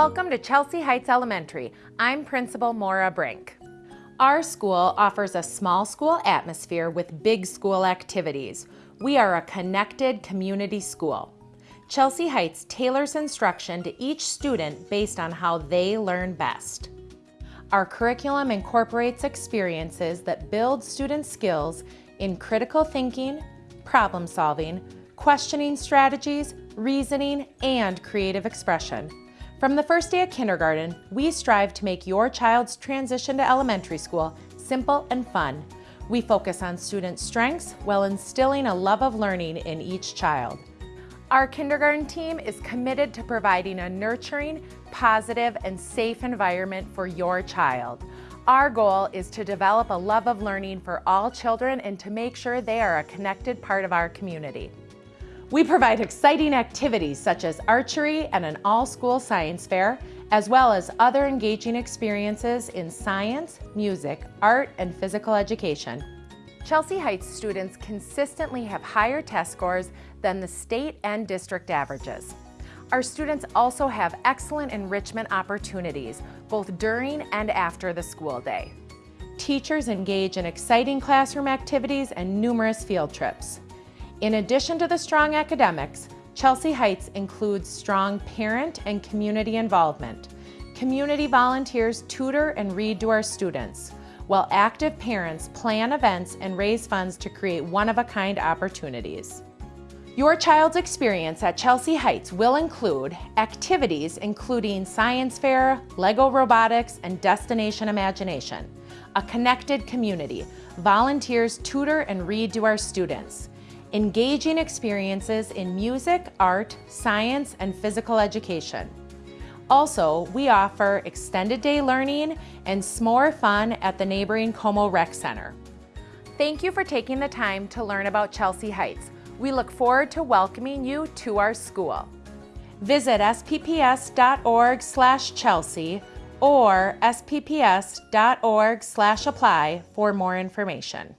Welcome to Chelsea Heights Elementary. I'm Principal Maura Brink. Our school offers a small school atmosphere with big school activities. We are a connected community school. Chelsea Heights tailors instruction to each student based on how they learn best. Our curriculum incorporates experiences that build student skills in critical thinking, problem solving, questioning strategies, reasoning, and creative expression. From the first day of kindergarten, we strive to make your child's transition to elementary school simple and fun. We focus on students' strengths while instilling a love of learning in each child. Our kindergarten team is committed to providing a nurturing, positive, and safe environment for your child. Our goal is to develop a love of learning for all children and to make sure they are a connected part of our community. We provide exciting activities such as archery and an all-school science fair, as well as other engaging experiences in science, music, art, and physical education. Chelsea Heights students consistently have higher test scores than the state and district averages. Our students also have excellent enrichment opportunities, both during and after the school day. Teachers engage in exciting classroom activities and numerous field trips. In addition to the strong academics, Chelsea Heights includes strong parent and community involvement. Community volunteers tutor and read to our students, while active parents plan events and raise funds to create one-of-a-kind opportunities. Your child's experience at Chelsea Heights will include activities including science fair, Lego robotics, and Destination Imagination. A connected community. Volunteers tutor and read to our students engaging experiences in music, art, science, and physical education. Also, we offer extended day learning and s'more fun at the neighboring Como Rec Center. Thank you for taking the time to learn about Chelsea Heights. We look forward to welcoming you to our school. Visit spps.org slash Chelsea or spps.org slash apply for more information.